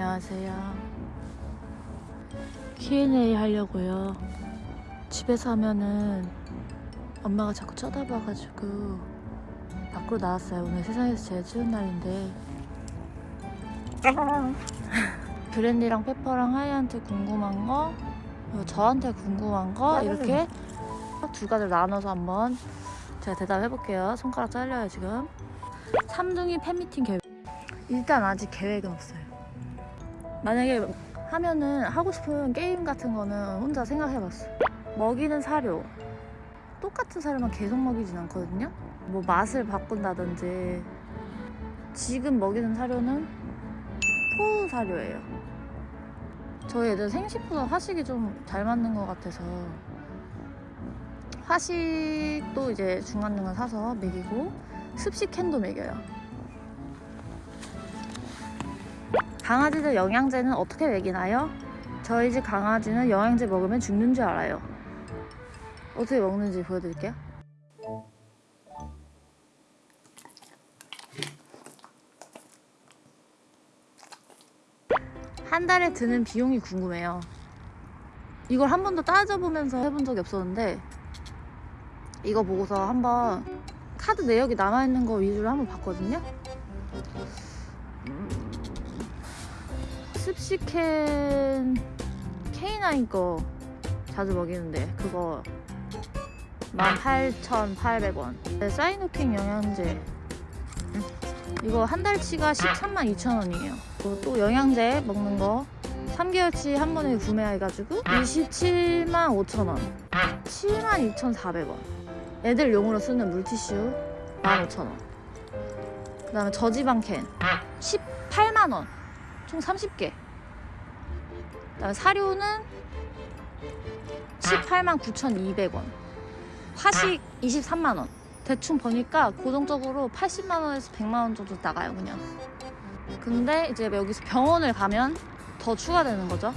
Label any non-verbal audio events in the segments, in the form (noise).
안녕하세요. Q&A 하려고요. 집에서 하면은 엄마가 자꾸 쳐다봐가지고 밖으로 나왔어요. 오늘 세상에서 제일 추운 날인데 (laughs) 브랜디랑 페퍼랑 하이한테 궁금한 거 그리고 저한테 궁금한 거 이렇게 두 가지를 나눠서 한번 제가 대답해 볼게요. 손가락 잘려요 지금. 삼둥이 팬미팅 계획. 일단 아직 계획은 없어요. 만약에 하면은 하고 싶은 게임 같은 거는 혼자 생각해봤어. 먹이는 사료. 똑같은 사료만 계속 먹이진 않거든요. 뭐 맛을 바꾼다든지. 지금 먹이는 사료는 토우 사료예요. 저희 애들 생식보다 화식이 좀 잘 맞는 것 같아서 화식도 이제 중간중간 사서 먹이고 습식 캔도 먹여요. 강아지들 영양제는 어떻게 먹이나요? 저희 집 강아지는 영양제 먹으면 죽는 줄 알아요. 어떻게 먹는지 보여드릴게요. 한 달에 드는 비용이 궁금해요. 이걸 한 번도 따져보면서 해본 적이 없었는데 이거 보고서 한번 카드 내역이 남아있는 거 위주로 한번 봤거든요. 음, 습식캔 K9 거 자주 먹이는데 그거 18,800원. 네, 사이노킹 영양제. 음, 이거 한 달치가 13만 2천 원이에요. 그리고 또 영양제 먹는 거 3개월치 한 번에 구매해가지고 27만 5천 원. 7만 2,400원. 애들 용으로 쓰는 물티슈 15,000원. 그 다음에 저지방 캔 18만원 총 30개. 그 다음에 사료는 18만 9,200원. 화식 23만원. 대충 보니까 고정적으로 80만원에서 100만원 정도 나가요 그냥. 근데 이제 여기서 병원을 가면 더 추가되는 거죠.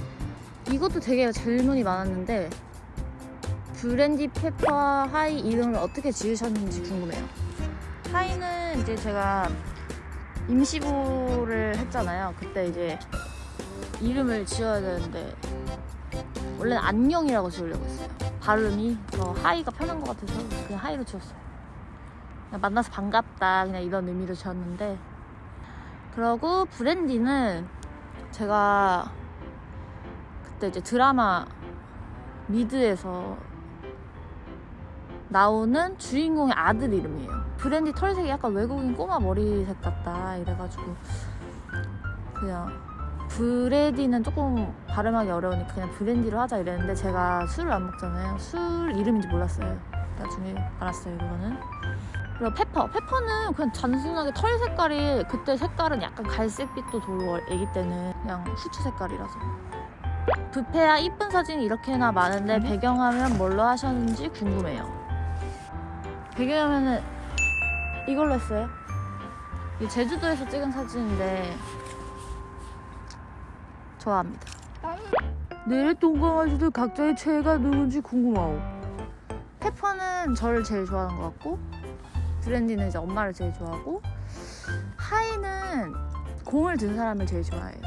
이것도 되게 질문이 많았는데 브랜디 페퍼 하이 이름을 어떻게 지으셨는지 궁금해요. 하이는 이제 제가 임시보를 했잖아요. 그때 이제 이름을 지어야 되는데 원래는 안녕이라고 지으려고 했어요. 발음이 더 하이가 편한 것 같아서 그냥 하이로 지었어요. 그냥 만나서 반갑다 그냥 이런 의미로 지었는데 그러고 브랜디는 제가 그때 이제 드라마 미드에서 나오는 주인공의 아들 이름이에요. 브랜디 털색이 약간 외국인 꼬마 머리색 같다 이래가지고 그냥 브레디는 조금 발음하기 어려우니까 그냥 브랜디로 하자 이랬는데 제가 술을 안 먹잖아요. 술 이름인지 몰랐어요. 나중에 알았어요 그거는. 그리고 페퍼. 페퍼는 그냥 단순하게 털 색깔이 그때 색깔은 약간 갈색빛도 돌고 애기 때는 그냥 후추 색깔이라서. 부페야 이쁜 사진이 이렇게나 많은데 배경화면 뭘로 하셨는지 궁금해요. 배경화면은 이걸로 했어요. 이 제주도에서 찍은 사진인데 좋아합니다. 내래 똥강아지들 각자의 최애가 누군지 궁금하오. 페퍼는 저를 제일 좋아하는 것 같고 브랜디는 이제 엄마를 제일 좋아하고 하이는 공을 든 사람을 제일 좋아해요.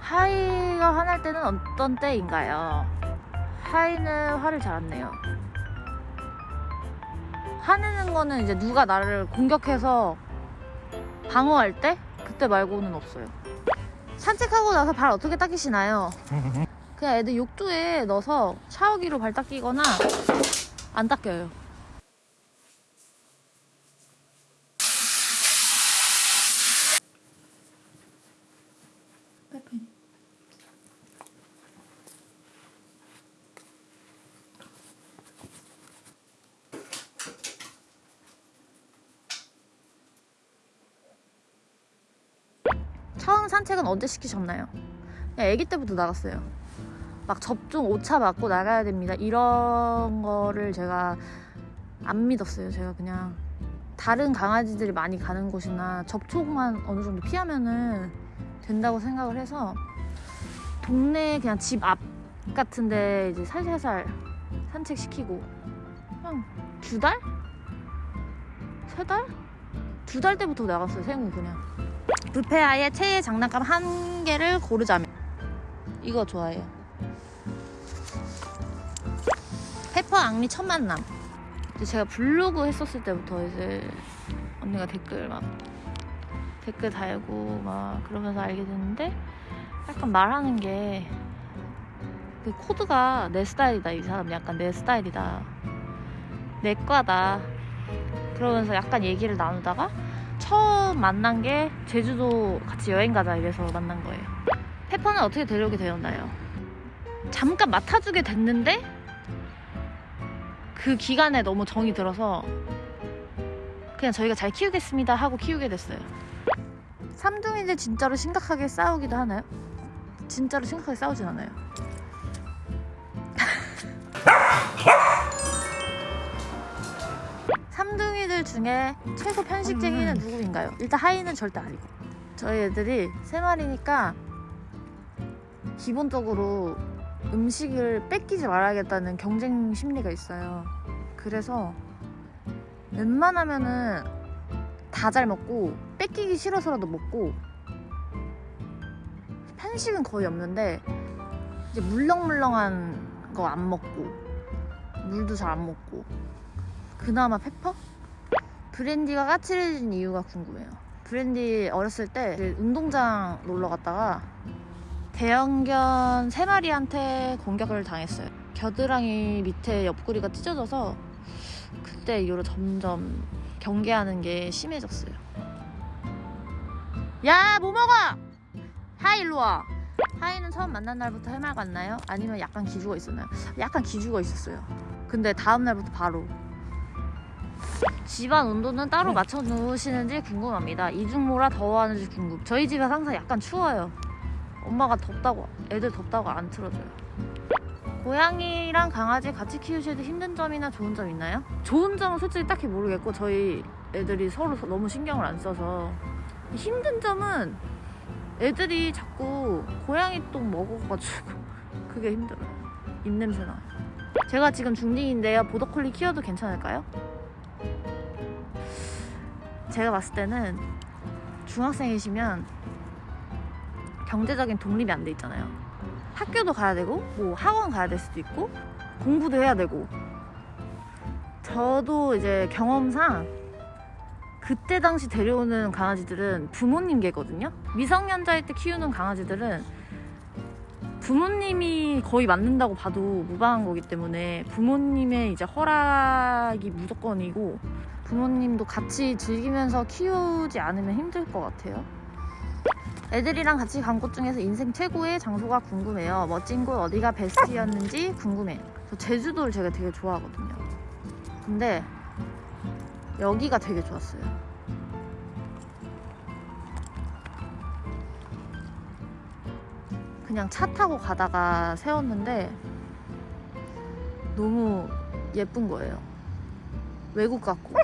하이가 화날 때는 어떤 때인가요? 하이는 화를 잘 안 내요. 화내는 거는 이제 누가 나를 공격해서 방어할 때? 그때 말고는 없어요. 산책하고 나서 발 어떻게 닦이시나요? (laughs) 그냥 애들 욕조에 넣어서 샤워기로 발 닦이거나 안 닦여요. 빼빼. 산책은 언제 시키셨나요? 아기 때부터 나갔어요. 막 접종 오차 맞고 나가야 됩니다. 이런 거를 제가 안 믿었어요. 제가 그냥 다른 강아지들이 많이 가는 곳이나 접촉만 어느 정도 피하면은 된다고 생각을 해서 동네 그냥 집 앞 같은데 이제 살살살 산책시키고 그냥 두 달? 세 달? 두 달 때부터 나갔어요. 생후 그냥. 부페아의 최애 장난감 한 개를 고르자면 이거 좋아해요. 페퍼 앙리 첫 만남. 제가 블로그 했었을 때부터 이제 언니가 댓글 막 댓글 달고 막 그러면서 알게 됐는데 약간 말하는 게 그 코드가 내 스타일이다 이 사람 약간 내 스타일이다 내 과다 그러면서 약간 얘기를 나누다가 처음 만난 게 제주도 같이 여행 가자 이래서 만난 거예요 페퍼는 어떻게 데려오게 되었나요? 잠깐 맡아주게 됐는데 그 기간에 너무 정이 들어서 그냥 저희가 잘 키우겠습니다 하고 키우게 됐어요 삼둥이들 진짜로 심각하게 싸우기도 하나요? 진짜로 심각하게 싸우진 않아요 삼둥이들 중에 최고 편식쟁이는 누구인가요? 일단 하이는 절대 아니고 저희 애들이 세 마리니까 기본적으로 음식을 뺏기지 말아야겠다는 경쟁 심리가 있어요 그래서 웬만하면은 다 잘 먹고 뺏기기 싫어서라도 먹고 편식은 거의 없는데 이제 물렁물렁한 거 안 먹고 물도 잘 안 먹고 그나마 페퍼? 브랜디가 까칠해진 이유가 궁금해요. 브랜디 어렸을 때 운동장 놀러 갔다가 대형견 세 마리한테 공격을 당했어요. 겨드랑이 밑에 옆구리가 찢어져서 그때 이후로 점점 경계하는 게 심해졌어요. 야, 뭐 먹어? 하이, 일로 와. 하이는 처음 만난 날부터 해말 갔나요? 아니면 약간 기죽어 있었나요? 약간 기죽어 있었어요. 근데 다음 날부터 바로 집안 온도는 따로 맞춰 놓으시는지 궁금합니다. 이중모라 더워하는지 궁금. 저희 집은 항상 약간 추워요. 엄마가 덥다고 애들 덥다고 안 틀어줘요. 고양이랑 강아지 같이 키우실 때 힘든 점이나 좋은 점 있나요? 좋은 점은 솔직히 딱히 모르겠고 저희 애들이 서로 너무 신경을 안 써서 힘든 점은 애들이 자꾸 고양이 똥 먹어가지고 (laughs) 그게 힘들어요. 입냄새 나요. 제가 지금 중딩인데요. 보더콜리 키워도 괜찮을까요? 제가 봤을 때는 중학생이시면 경제적인 독립이 안 돼 있잖아요. 학교도 가야 되고, 뭐 학원 가야 될 수도 있고, 공부도 해야 되고. 저도 이제 경험상 그때 당시 데려오는 강아지들은 부모님 개거든요. 미성년자일 때 키우는 강아지들은 부모님이 거의 맞는다고 봐도 무방한 거기 때문에 부모님의 이제 허락이 무조건이고 부모님도 같이 즐기면서 키우지 않으면 힘들 것 같아요. 애들이랑 같이 간 곳 중에서 인생 최고의 장소가 궁금해요. 멋진 곳 어디가 베스트였는지 궁금해. 저 제주도를 제가 되게 좋아하거든요. 근데 여기가 되게 좋았어요. 그냥 차 타고 가다가 세웠는데 너무 예쁜 거예요. 외국 같고.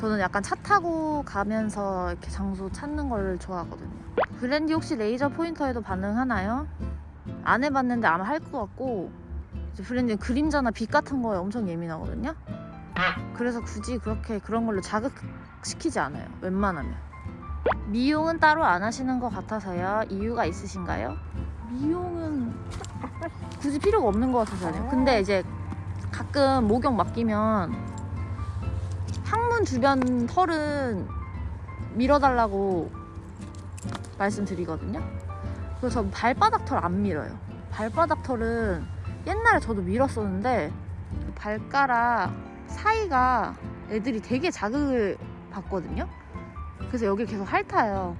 저는 약간 차 타고 가면서 이렇게 장소 찾는 걸 좋아하거든요. 브랜디 혹시 레이저 포인터에도 반응하나요? 안 해봤는데 아마 할 것 같고 이제 브랜디는 그림자나 빛 같은 거에 엄청 예민하거든요. 그래서 굳이 그렇게 그런 걸로 자극시키지 않아요. 웬만하면. 미용은 따로 안 하시는 것 같아서요. 이유가 있으신가요? 미용은 굳이 필요가 없는 것 같아서요. 근데 이제 가끔 목욕 맡기면 항문 주변 털은 밀어달라고 말씀드리거든요. 그래서 발바닥 털 안 밀어요. 발바닥 털은 옛날에 저도 밀었었는데 그 발가락 사이가 애들이 되게 자극을 받거든요. 그래서 여기 계속 핥아요.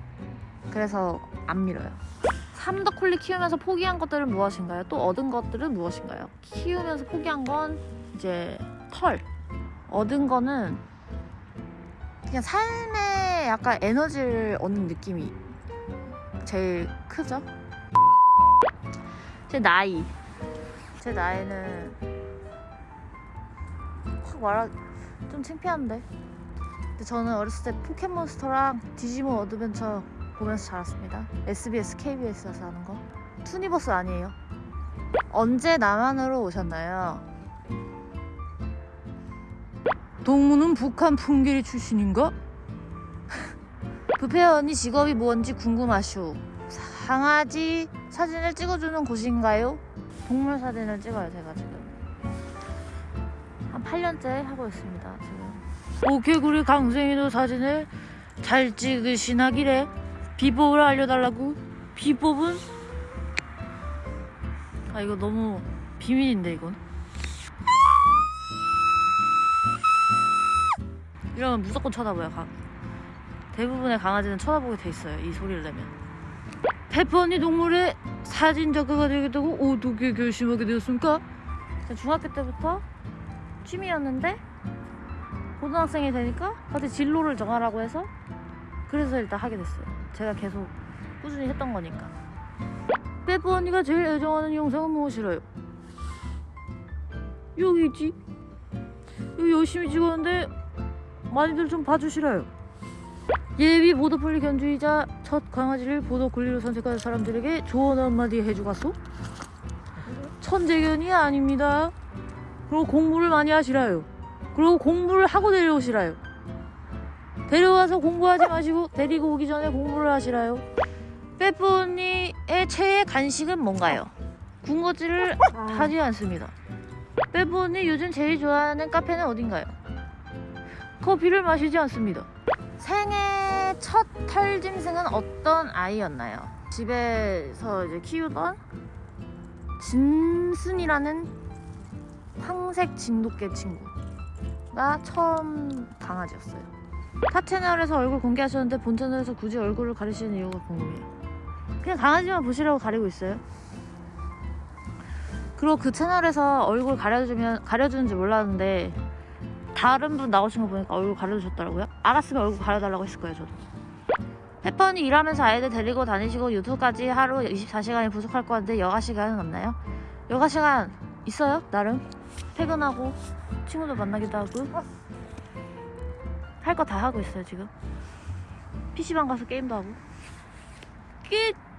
그래서 안 밀어요. 삼덕콜리 키우면서 포기한 것들은 무엇인가요? 또 얻은 것들은 무엇인가요? 키우면서 포기한 건 이제 털. 얻은 거는 그냥 삶에 약간 에너지를 얻는 느낌이 제일 크죠? 제 나이. 제 나이는 확 말하 좀 창피한데. 근데 저는 어렸을 때 포켓몬스터랑 디지몬 어드벤처 보면서 자랐습니다. SBS, KBS에서 하는 거. 투니버스 아니에요. 언제 남한으로 오셨나요? 동무는 북한 풍계리 출신인가? (laughs) 언니 직업이 뭔지 궁금하슈. 강아지 사진을 찍어주는 곳인가요? 동물 사진을 찍어요, 제가 지금. 한 8년째 하고 있습니다, 지금. 오개구리 강생이도 사진을 잘 찍으시나 기래. 비법을 알려달라고. 비법은? 아, 이거 너무 비밀인데, 이건. 이러면 무조건 쳐다봐요, 강. 대부분의 강아지는 쳐다보게 돼 있어요, 이 소리를 내면. 페퍼 언니 동물의 사진 작가가 되겠다고 어떻게 결심하게 되었습니까? 중학교 때부터 취미였는데 고등학생이 되니까 갑자기 진로를 정하라고 해서 그래서 일단 하게 됐어요. 제가 계속 꾸준히 했던 거니까. 페퍼 언니가 제일 애정하는 영상은 무엇이라요? 여기 있지. 여기 열심히 찍었는데 많이들 좀 봐주시라요. 예비 보도폴리 견주이자 첫 강아지를 보도 권리로 선택한 사람들에게 조언 한마디 해주겠소? 천재견이 아닙니다. 그리고 공부를 많이 하시라요. 그리고 공부를 하고 데려오시라요. 데려와서 공부하지 마시고 데리고 오기 전에 공부를 하시라요. 빼뿌 언니의 최애 간식은 뭔가요? 군것질을 하지 않습니다. 빼뿌 언니 요즘 제일 좋아하는 카페는 어딘가요? 커피를 마시지 않습니다. 생애 첫 털짐승은 어떤 아이였나요? 집에서 이제 키우던 진순이라는 황색 진돗개 친구가 처음 강아지였어요. 타 채널에서 얼굴 공개하셨는데 본 채널에서 굳이 얼굴을 가리시는 이유가 궁금해요. 그냥 강아지만 보시라고 가리고 있어요. 그리고 그 채널에서 얼굴 가려주면 가려주는지 몰랐는데 다른 분 나오신 거 보니까 얼굴 가려주셨더라고요. 알았으면 얼굴 가려달라고 했을 거예요, 저도. 페퍼니 일하면서 아이들 데리고 다니시고 유튜브까지 하루 24시간이 부족할 것 같은데 여가 시간은 없나요? 여가 시간 있어요, 나름. 퇴근하고 친구들 만나기도 하고 할 거 다 하고 있어요, 지금. PC방 가서 게임도 하고. 끝!